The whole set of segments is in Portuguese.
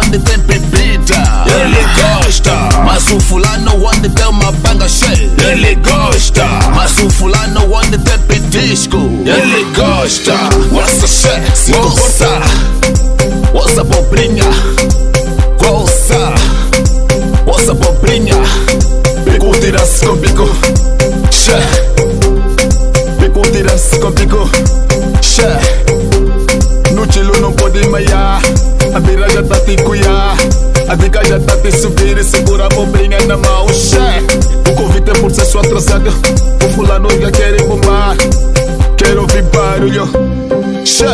onde tem bebida Ele gosta. Mas o fulano onde tem uma banga cheia Ele gosta. Mas o fulano onde tem pedisco Ele gosta Nossa chefe se comporta Ouça pobrinha Ouça Ouça pobrinha Pico tira-se com pico. Che Pico tira-se com A dica já tá te subir e segura a pobrinha na mão Che O convite é por ser sua atrasado O fulano já quer bombar. Quero ouvir barulho Che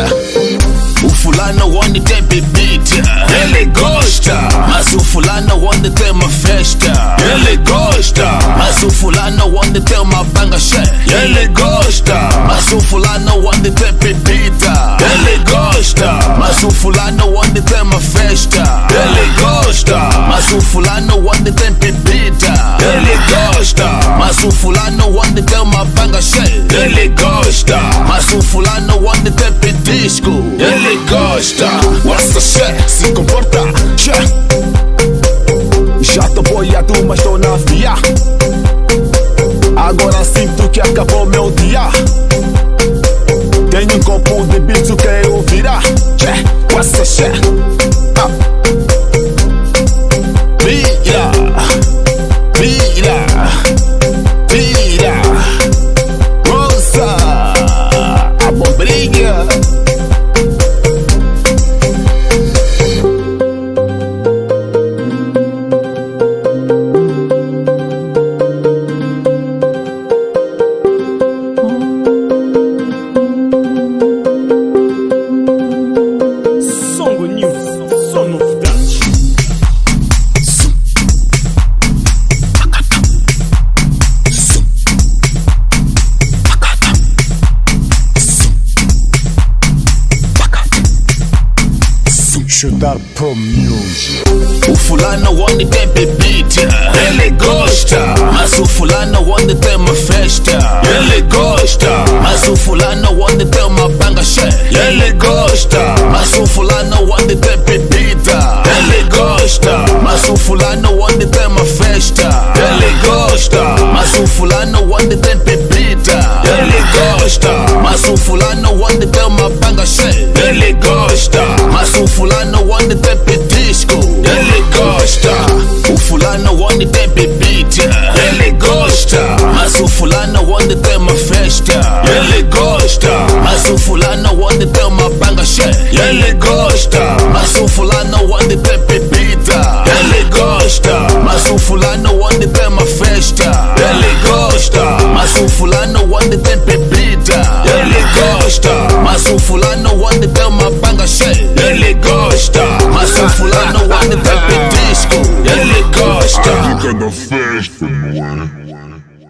o fulano onde tem bebida Ele gosta. Mas o fulano onde tem uma festa Ele gosta. Mas o fulano onde tem uma banga cheia Ele gosta. Mas o fulano onde tem bebida Ele gosta. Mas o fulano onde tem uma festa fulano onde tem uma banga cheia Ele gosta Mas o fulano onde tem pedisco Ele gosta Nossa chefe se comporta. Já tô boiado mas tô Chutar Pro News. O fulano onde tem bebida Ele gosta. Mas o fulano onde tem uma festa. Ele gosta. Mas o fulano onde tem uma banga cheia Ele gosta. Mas o fulano onde tem bebida Ele gosta. Mas o fulano onde tem uma festa. Ele gosta. Mas o fulano onde tem bebida Ele gosta. Mas o fulano onde tem uma banga cheia Ele gosta tem pedisco Ele gosta. O fulano onde tem bebida. Ele gosta. Mas o fulano onde tem uma festa. Ele gosta. Mas o fulano onde tem uma banga cheia. Ele gosta. Mas o fulano onde tem bebida. Ele gosta. Mas o fulano onde tem uma festa. Ele gosta. Mas o fulano onde tem bebida onde